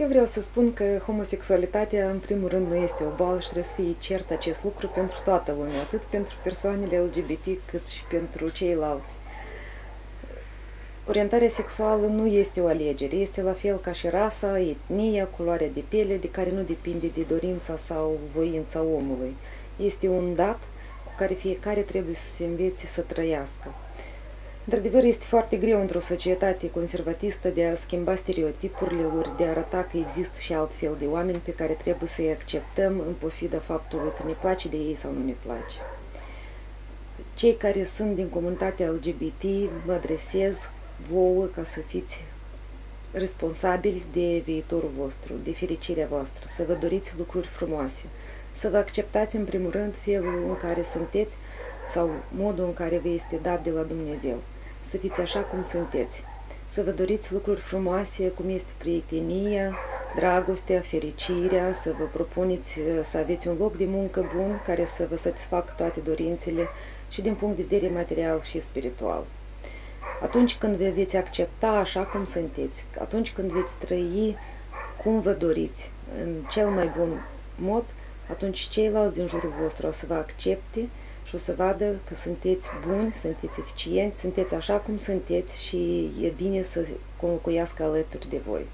Eu vreau să spun că homosexualitatea, în primul rând, nu este o boală și trebuie să fie cert acest lucru pentru toată lumea, atât pentru persoanele LGBT cât și pentru ceilalți. Orientarea sexuală nu este o alegere, este la fel ca și rasa, etnia, culoarea de piele, de care nu depinde de dorința sau voința omului. Este un dat cu care fiecare trebuie să se învețe să trăiască. Într-adevăr, este foarte greu într-o societate conservatistă de a schimba stereotipurile, ori de a arăta că există și alt fel de oameni pe care trebuie să-i acceptăm în pofida faptului că ne place de ei sau nu ne place. Cei care sunt din comunitatea LGBT mă adresez vouă ca să fiți responsabili de viitorul vostru, de fericirea voastră, să vă doriți lucruri frumoase, să vă acceptați în primul rând felul în care sunteți sau modul în care vă este dat de la Dumnezeu să fiți așa cum sunteți, să vă doriți lucruri frumoase, cum este prietenia, dragostea, fericirea, să vă propuneți uh, să aveți un loc de muncă bun care să vă satisfacă toate dorințele și din punct de vedere material și spiritual. Atunci când vă veți accepta așa cum sunteți, atunci când veți trăi cum vă doriți, în cel mai bun mod, atunci ceilalți din jurul vostru o să vă accepte și o să vadă că sunteți buni, sunteți eficienți, sunteți așa cum sunteți și e bine să conlocuiască alături de voi.